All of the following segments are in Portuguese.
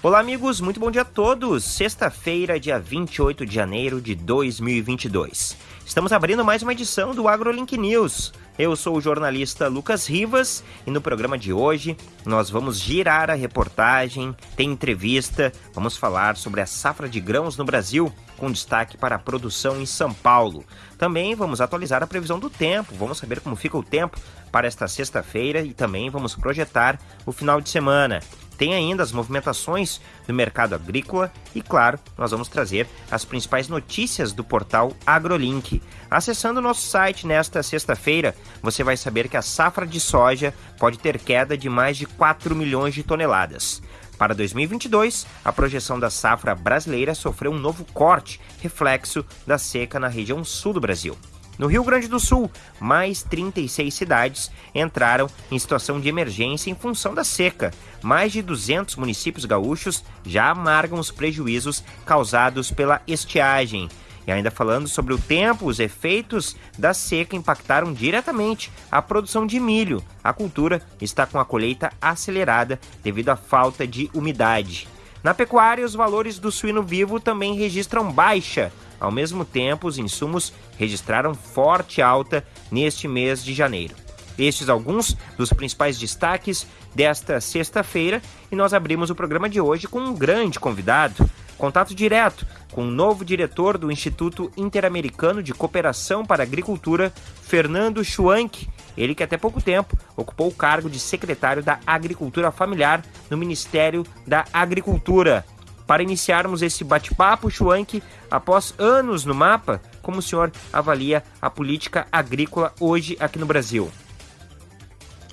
Olá, amigos, muito bom dia a todos. Sexta-feira, dia 28 de janeiro de 2022. Estamos abrindo mais uma edição do AgroLink News. Eu sou o jornalista Lucas Rivas e no programa de hoje nós vamos girar a reportagem, tem entrevista, vamos falar sobre a safra de grãos no Brasil, com destaque para a produção em São Paulo. Também vamos atualizar a previsão do tempo, vamos saber como fica o tempo para esta sexta-feira e também vamos projetar o final de semana. Tem ainda as movimentações do mercado agrícola e, claro, nós vamos trazer as principais notícias do portal AgroLink. Acessando o nosso site nesta sexta-feira, você vai saber que a safra de soja pode ter queda de mais de 4 milhões de toneladas. Para 2022, a projeção da safra brasileira sofreu um novo corte, reflexo da seca na região sul do Brasil. No Rio Grande do Sul, mais 36 cidades entraram em situação de emergência em função da seca. Mais de 200 municípios gaúchos já amargam os prejuízos causados pela estiagem. E ainda falando sobre o tempo, os efeitos da seca impactaram diretamente a produção de milho. A cultura está com a colheita acelerada devido à falta de umidade. Na pecuária, os valores do suíno vivo também registram baixa. Ao mesmo tempo, os insumos registraram forte alta neste mês de janeiro. Estes alguns dos principais destaques desta sexta-feira e nós abrimos o programa de hoje com um grande convidado. Contato direto com o novo diretor do Instituto Interamericano de Cooperação para Agricultura, Fernando Schwank. Ele que até pouco tempo ocupou o cargo de secretário da Agricultura Familiar no Ministério da Agricultura. Para iniciarmos esse bate-papo, Schwank, após anos no mapa, como o senhor avalia a política agrícola hoje aqui no Brasil?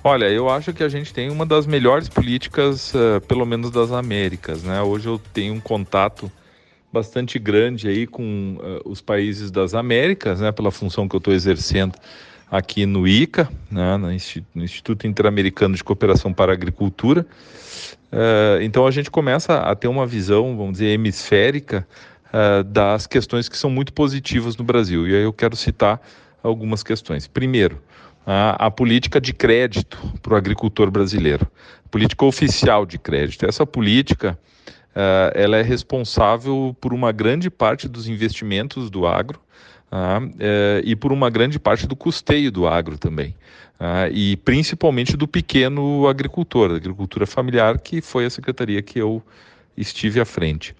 Olha, eu acho que a gente tem uma das melhores políticas, uh, pelo menos das Américas, né? Hoje eu tenho um contato bastante grande aí com uh, os países das Américas, né? Pela função que eu estou exercendo aqui no ICA, né? no Instituto Interamericano de Cooperação para a Agricultura. Uh, então a gente começa a ter uma visão, vamos dizer, hemisférica uh, das questões que são muito positivas no Brasil. E aí eu quero citar algumas questões. Primeiro, a, a política de crédito para o agricultor brasileiro, política oficial de crédito. Essa política uh, ela é responsável por uma grande parte dos investimentos do agro e por uma grande parte do custeio do agro também. e principalmente do pequeno agricultor, da agricultura familiar, que foi a secretaria que eu estive à frente.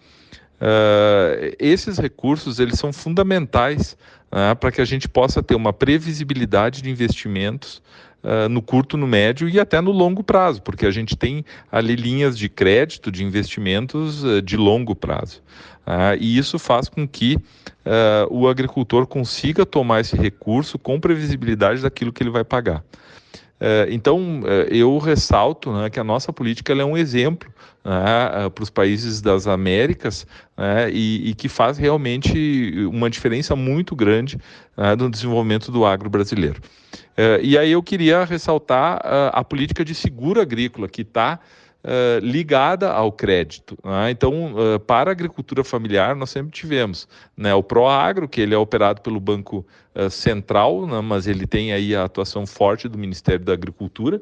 Uh, esses recursos eles são fundamentais uh, para que a gente possa ter uma previsibilidade de investimentos uh, no curto, no médio e até no longo prazo, porque a gente tem ali linhas de crédito de investimentos de longo prazo. e isso faz com que o agricultor consiga tomar esse recurso com previsibilidade daquilo que ele vai pagar. É, então, é, eu ressalto né, que a nossa política é um exemplo né, para os países das Américas né, e, e, que faz realmente uma diferença muito grande né, no desenvolvimento do agro brasileiro. É, e aí eu queria ressaltar a política de seguro agrícola, que está uh, ligada ao crédito. Né? Então, uh, para a agricultura familiar, nós sempre tivemos né, o Proagro, que ele é operado pelo Banco uh, Central, né, mas ele tem aí a atuação forte do Ministério da Agricultura.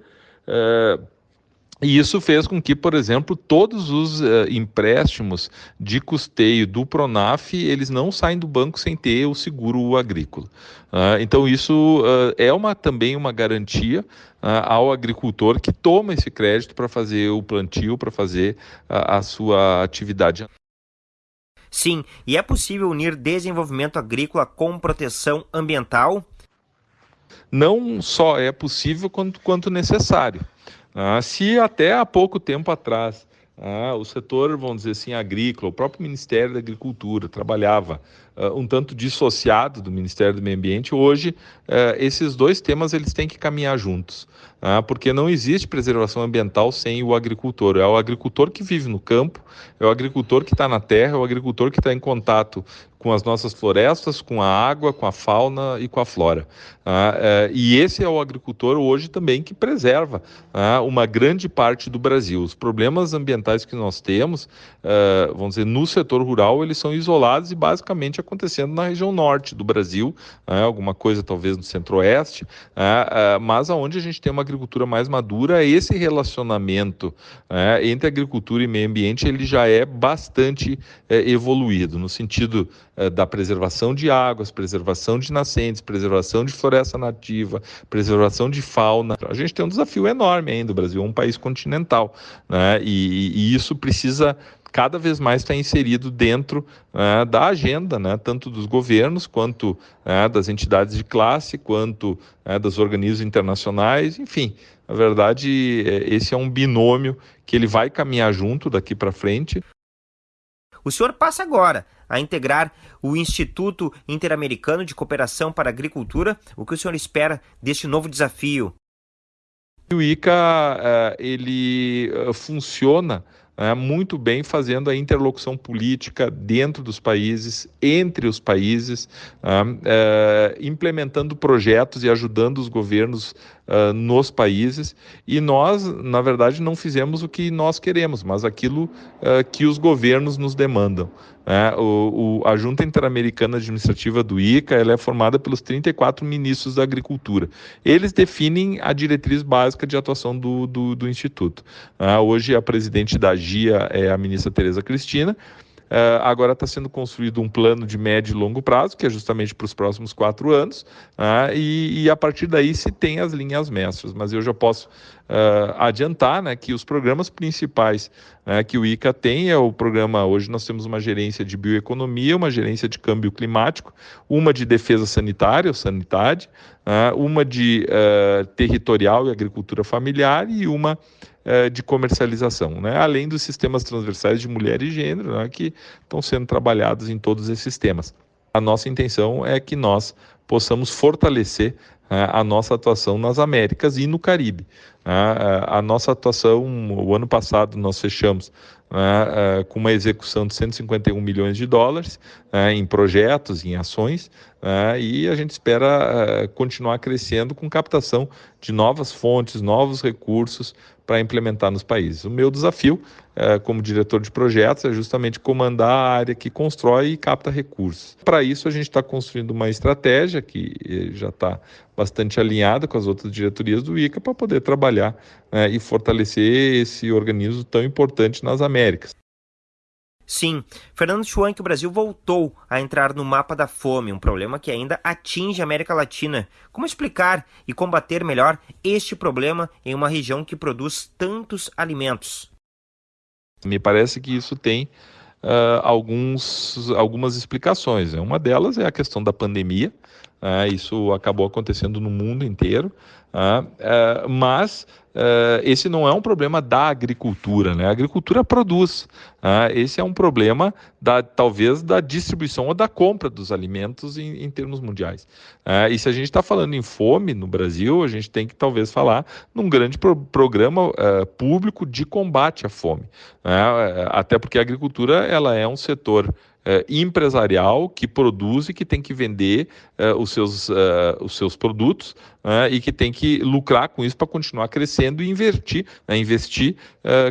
E isso fez com que, por exemplo, todos os uh, empréstimos de custeio do Pronaf, eles não saem do banco sem ter o seguro agrícola. Uh, então isso uh, é uma, também uma garantia ao agricultor que toma esse crédito para fazer o plantio, para fazer a sua atividade. Sim, e é possível unir desenvolvimento agrícola com proteção ambiental? Não só é possível quanto, quanto necessário. Ah, se até há pouco tempo atrás ah, o setor, vamos dizer assim, agrícola, o próprio Ministério da Agricultura trabalhava uh, um tanto dissociado do Ministério do Meio Ambiente. Hoje, uh, esses dois temas eles têm que caminhar juntos, uh, porque não existe preservação ambiental sem o agricultor. É o agricultor que vive no campo, é o agricultor que está na terra, é o agricultor que está em contato com as nossas florestas, com a água, com a fauna e com a flora. Ah, é, e esse é o agricultor hoje também que preserva ah, uma grande parte do Brasil. Os problemas ambientais que nós temos, vamos dizer, no setor rural, eles são isolados e basicamente acontecendo na região norte do Brasil, alguma coisa talvez no centro-oeste, mas aonde a gente tem uma agricultura mais madura, esse relacionamento entre agricultura e meio ambiente ele já é bastante eh, evoluído, no sentido eh, da preservação de águas, preservação de nascentes, preservação de floresta nativa, preservação de fauna. A gente tem um desafio enorme ainda. O Brasil é um país continental, né? e, e isso precisa cada vez mais estar inserido dentro né, da agenda, né, tanto dos governos, quanto né, das entidades de classe, quanto né, dos organismos internacionais, enfim. Na verdade, é, esse é um binômio que ele vai caminhar junto daqui para frente. O senhor passa agora a integrar o Instituto Interamericano de Cooperação para a Agricultura. O que o senhor espera deste novo desafio? O ICA eh, ele eh, funciona né, muito bem fazendo a interlocução política dentro dos países, entre os países, é, implementando projetos e ajudando os governos uh, nos países. E nós, na verdade, não fizemos o que nós queremos, mas aquilo uh, que os governos nos demandam. Né? O, o, a Junta Interamericana Administrativa do ICA ela é formada pelos 34 ministros da Agricultura. Eles definem a diretriz básica de atuação do, do, do Instituto. Uh, hoje, a presidente da GIA é a ministra Tereza Cristina. Uh, agora está sendo construído um plano de médio e longo prazo, que é justamente para os próximos quatro anos, uh, e, e, a partir daí se tem as linhas mestras. Mas eu já posso uh, adiantar né, que os programas principais né, que o ICA tem é o programa, hoje nós temos uma gerência de bioeconomia, uma gerência de câmbio climático, uma de defesa sanitária, ou sanidade, uma de territorial e agricultura familiar e uma é, de comercialização, né? além dos sistemas transversais de mulher e gênero, né? que estão sendo trabalhados em todos esses temas. A nossa intenção é que nós possamos fortalecer né, a nossa atuação nas Américas e no Caribe. Né? A nossa atuação, o ano passado nós fechamos né, com uma execução de 151 milhões de dólares em projetos, em ações, e a gente espera continuar crescendo com captação de novas fontes, novos recursos para implementar nos países. O meu desafio, é, como diretor de projetos, é justamente comandar a área que constrói e capta recursos. Para isso, a gente está construindo uma estratégia que eh, já está bastante alinhada com as outras diretorias do ICA para poder trabalhar né, e fortalecer esse organismo tão importante nas Américas. Sim, Fernando Schwank, o Brasil voltou a entrar no mapa da fome, um problema que ainda atinge a América Latina. Como explicar e combater melhor este problema em uma região que produz tantos alimentos? Me parece que isso tem uh, alguns, algumas explicações. Uma delas é a questão da pandemia, uh, isso acabou acontecendo no mundo inteiro, uh, mas Uh, esse não é um problema da agricultura, né? A agricultura produz. Uh, esse é um problema da talvez da distribuição ou da compra dos alimentos em, em termos mundiais. Uh, e se a gente está falando em fome no Brasil, a gente tem que talvez falar num grande pro programa público de combate à fome. Né? até porque a agricultura ela é um setor Uh, empresarial que produz e que tem que vender uh, os, seus, uh, os seus produtos e que tem que lucrar com isso para continuar crescendo e investir, né, investir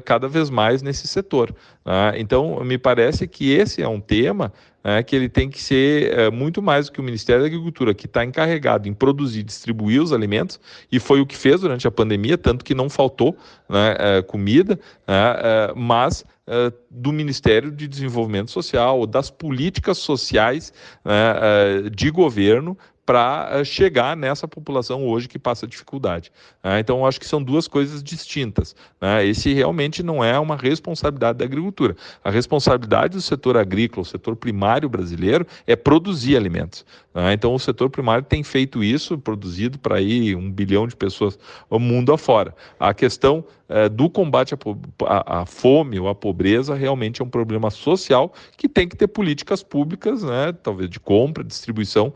cada vez mais nesse setor. Né? então, me parece que esse é um tema né, que ele tem que ser muito mais do que o Ministério da Agricultura, que está encarregado em produzir e distribuir os alimentos, e foi o que fez durante a pandemia, tanto que não faltou né, comida, né, mas uh, do Ministério de Desenvolvimento Social, ou das políticas sociais uh, de governo para chegar nessa população hoje que passa dificuldade. Né? Então, acho que são duas coisas distintas. Né? Esse realmente não é uma responsabilidade da agricultura. A responsabilidade do setor agrícola, o setor primário brasileiro, é produzir alimentos. Né? Então, o setor primário tem feito isso, produzido para aí um bilhão de pessoas o mundo afora. A questão é, do combate à, fome ou à pobreza realmente é um problema social que tem que ter políticas públicas, talvez de compra, distribuição,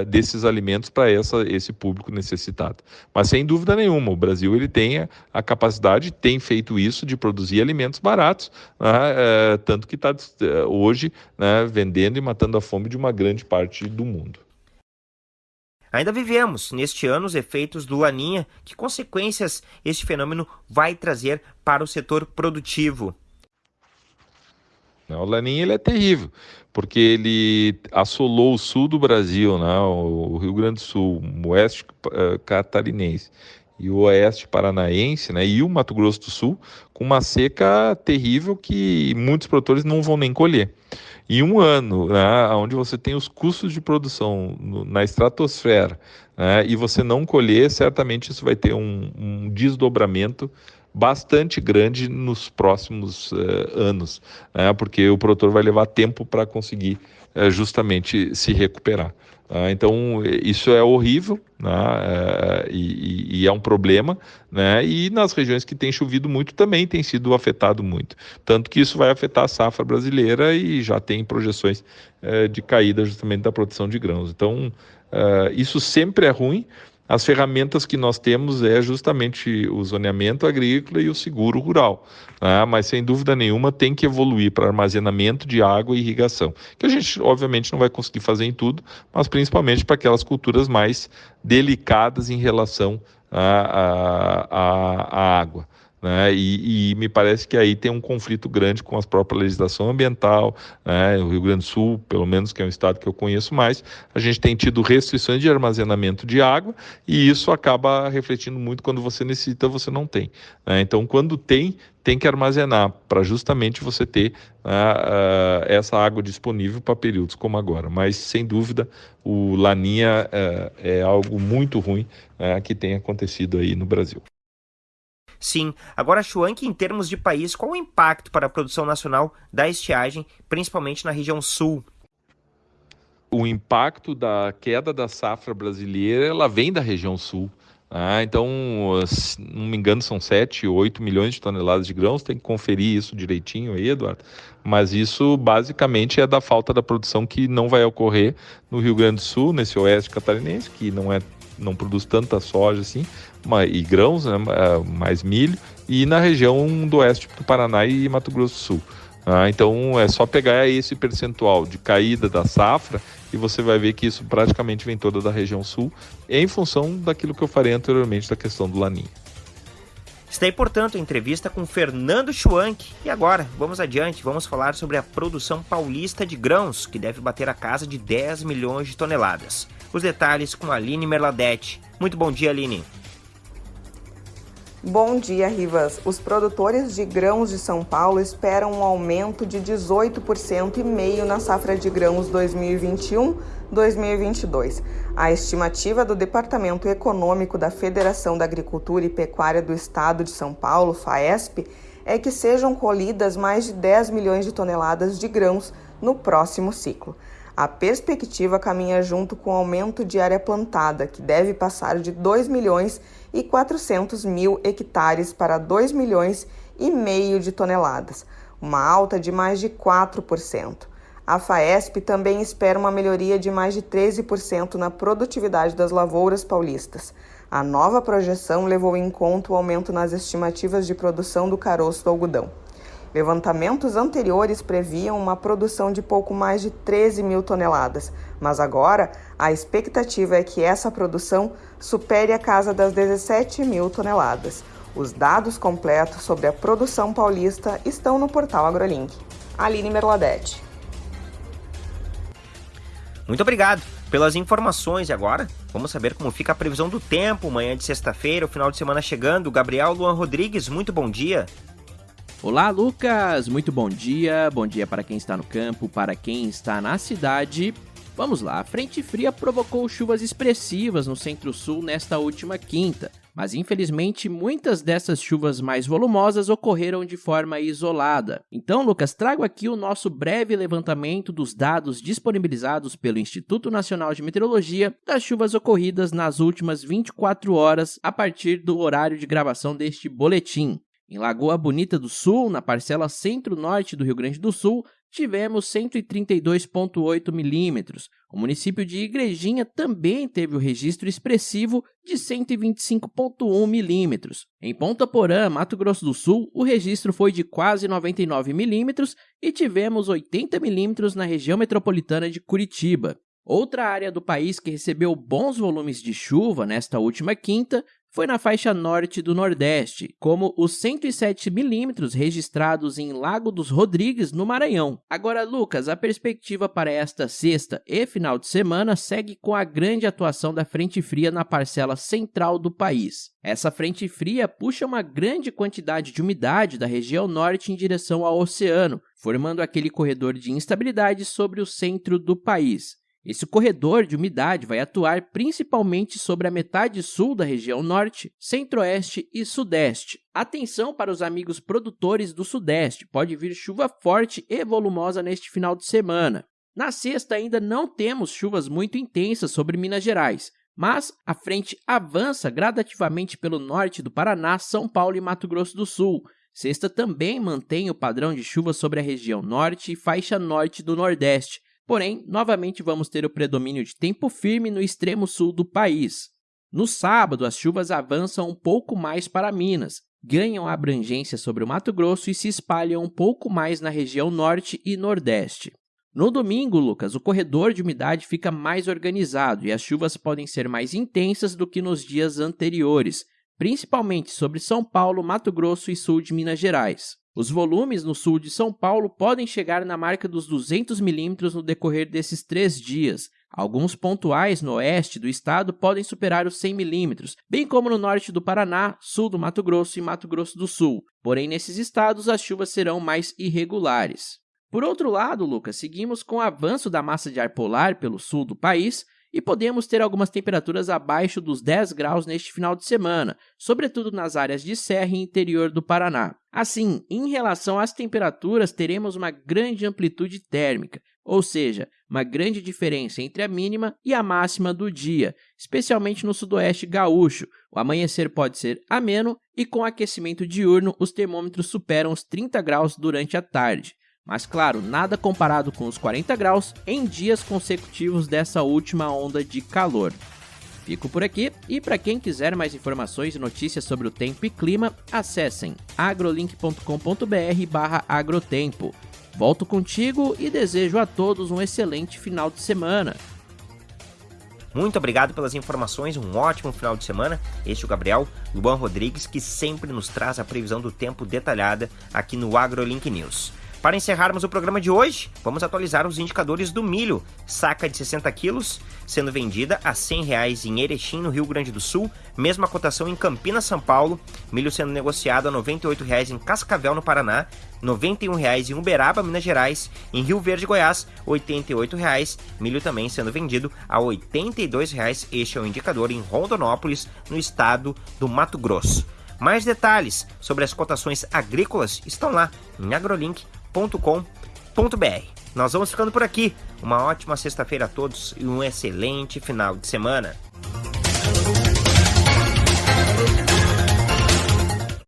uh, desses alimentos para esse público necessitado. Mas sem dúvida nenhuma, o Brasil ele tem a, a capacidade, tem feito isso de produzir alimentos baratos, né, uh, tanto que está uh, hoje né, vendendo e matando a fome de uma grande parte do mundo. Ainda vivemos neste ano os efeitos do Laninha, que consequências este fenômeno vai trazer para o setor produtivo. O Laninha ele é terrível, porque ele assolou o sul do Brasil, né? o Rio Grande do Sul, o oeste uh, catarinense e o oeste paranaense, né, e o Mato Grosso do Sul, com uma seca terrível que muitos produtores não vão nem colher. E um ano, né, onde você tem os custos de produção no, na estratosfera, né, e você não colher, certamente isso vai ter um, um desdobramento bastante grande nos próximos uh, anos, né, porque o produtor vai levar tempo para conseguir uh, justamente se recuperar. Uh, então, isso é horrível né, uh, e, e, é um problema. Né, e nas regiões que tem chovido muito também tem sido afetado muito. Tanto que isso vai afetar a safra brasileira e já tem projeções de caída justamente da produção de grãos. Então, isso sempre é ruim. As ferramentas que nós temos é justamente o zoneamento agrícola e o seguro rural, né? mas sem dúvida nenhuma tem que evoluir para armazenamento de água e irrigação, que a gente obviamente não vai conseguir fazer em tudo, mas principalmente para aquelas culturas mais delicadas em relação à, à, à água. Né? E, e, me parece que aí tem um conflito grande com a própria legislação ambiental. Né? O Rio Grande do Sul, pelo menos, que é um estado que eu conheço mais, a gente tem tido restrições de armazenamento de água e isso acaba refletindo muito quando você necessita, você não tem. Né? Então, quando tem, tem que armazenar para justamente você ter uh, uh, essa água disponível para períodos como agora. Mas, sem dúvida, o Laninha uh, é algo muito ruim né, que tem acontecido aí no Brasil. Sim. Agora, Chuanque, em termos de país, qual o impacto para a produção nacional da estiagem, principalmente na região sul? O impacto da queda da safra brasileira, ela vem da região sul. Ah, então, se não me engano, são 7, 8 milhões de toneladas de grãos, tem que conferir isso direitinho aí, Eduardo. Mas isso basicamente é da falta da produção que não vai ocorrer no Rio Grande do Sul, nesse oeste catarinense, que não é não produz tanta soja assim, e grãos, né, é, mais milho, e na região do oeste do Paraná e Mato Grosso do Sul. Ah, então é só pegar esse percentual de caída da safra e você vai ver que isso praticamente vem toda da região sul, em função daquilo que eu falei anteriormente da questão do laninha. Está aí, portanto, a entrevista com Fernando Schwank. E agora, vamos adiante, vamos falar sobre a produção paulista de grãos, que deve bater a casa de 10 milhões de toneladas. Os detalhes com Aline Merladete. Muito bom dia, Aline. Bom dia, Rivas. Os produtores de grãos de São Paulo esperam um aumento de 18% e meio na safra de grãos 2021-2022. A estimativa do Departamento Econômico da Federação da Agricultura e Pecuária do Estado de São Paulo, FAESP, é que sejam colhidas mais de 10 milhões de toneladas de grãos no próximo ciclo. A perspectiva caminha junto com o aumento de área plantada, que deve passar de 2 milhões e 400 mil hectares para 2 milhões e meio de toneladas, uma alta de mais de 4%. A FAESP também espera uma melhoria de mais de 13% na produtividade das lavouras paulistas. A nova projeção levou em conta o aumento nas estimativas de produção do caroço do algodão. Levantamentos anteriores previam uma produção de pouco mais de 13 mil toneladas, mas agora a expectativa é que essa produção supere a casa das 17 mil toneladas. Os dados completos sobre a produção paulista estão no portal AgroLink. Aline Merladete. Muito obrigado pelas informações. E agora, vamos saber como fica a previsão do tempo. Manhã de sexta-feira, o final de semana chegando. Gabriel Luan Rodrigues, muito bom dia. Olá, Lucas! Muito bom dia. Bom dia para quem está no campo, para quem está na cidade. Vamos lá, a frente fria provocou chuvas expressivas no centro-sul nesta última quinta, mas infelizmente muitas dessas chuvas mais volumosas ocorreram de forma isolada. Então, Lucas, trago aqui o nosso breve levantamento dos dados disponibilizados pelo Instituto Nacional de Meteorologia das chuvas ocorridas nas últimas 24 horas a partir do horário de gravação deste boletim. Em Lagoa Bonita do Sul, na parcela centro-norte do Rio Grande do Sul, tivemos 132,8 milímetros. O município de Igrejinha também teve o registro expressivo de 125,1 milímetros. Em Ponta Porã, Mato Grosso do Sul, o registro foi de quase 99 milímetros e tivemos 80 milímetros na região metropolitana de Curitiba. Outra área do país que recebeu bons volumes de chuva nesta última quinta foi na faixa norte do Nordeste, como os 107 milímetros registrados em Lago dos Rodrigues, no Maranhão. Agora, Lucas, a perspectiva para esta sexta e final de semana segue com a grande atuação da frente fria na parcela central do país. Essa frente fria puxa uma grande quantidade de umidade da região norte em direção ao oceano, formando aquele corredor de instabilidade sobre o centro do país. Esse corredor de umidade vai atuar principalmente sobre a metade sul da região norte, centro-oeste e sudeste. Atenção para os amigos produtores do sudeste, pode vir chuva forte e volumosa neste final de semana. Na sexta ainda não temos chuvas muito intensas sobre Minas Gerais, mas a frente avança gradativamente pelo norte do Paraná, São Paulo e Mato Grosso do Sul. Sexta também mantém o padrão de chuva sobre a região norte e faixa norte do Nordeste, Porém, novamente vamos ter o predomínio de tempo firme no extremo sul do país. No sábado, as chuvas avançam um pouco mais para Minas, ganham abrangência sobre o Mato Grosso e se espalham um pouco mais na região norte e nordeste. No domingo, Lucas, o corredor de umidade fica mais organizado e as chuvas podem ser mais intensas do que nos dias anteriores, principalmente sobre São Paulo, Mato Grosso e sul de Minas Gerais. Os volumes no sul de São Paulo podem chegar na marca dos 200 milímetros no decorrer desses três dias. Alguns pontuais no oeste do estado podem superar os 100 milímetros, bem como no norte do Paraná, sul do Mato Grosso e Mato Grosso do Sul. Porém, nesses estados as chuvas serão mais irregulares. Por outro lado, Lucas, seguimos com o avanço da massa de ar polar pelo sul do país, e podemos ter algumas temperaturas abaixo dos 10 graus neste final de semana, sobretudo nas áreas de serra e interior do Paraná. Assim, em relação às temperaturas, teremos uma grande amplitude térmica, ou seja, uma grande diferença entre a mínima e a máxima do dia, especialmente no sudoeste gaúcho. O amanhecer pode ser ameno e com aquecimento diurno os termômetros superam os 30 graus durante a tarde. Mas claro, nada comparado com os 40 graus em dias consecutivos dessa última onda de calor. Fico por aqui e para quem quiser mais informações e notícias sobre o tempo e clima, acessem agrolink.com.br/agrotempo. Volto contigo e desejo a todos um excelente final de semana. Muito obrigado pelas informações, um ótimo final de semana. Este é o Gabriel Luan Rodrigues, que sempre nos traz a previsão do tempo detalhada aqui no AgroLink News. Para encerrarmos o programa de hoje, vamos atualizar os indicadores do milho. Saca de 60 quilos, sendo vendida a 100 reais em Erechim, no Rio Grande do Sul. Mesma cotação em Campinas, São Paulo. Milho sendo negociado a 98 reais em Cascavel, no Paraná. 91 reais em Uberaba, Minas Gerais. Em Rio Verde, Goiás, 88 reais. Milho também sendo vendido a 82 reais. Este é o indicador em Rondonópolis, no estado do Mato Grosso. Mais detalhes sobre as cotações agrícolas estão lá em agrolink.com www.cultura.com.br. Nós vamos ficando por aqui. Uma ótima sexta-feira a todos e um excelente final de semana.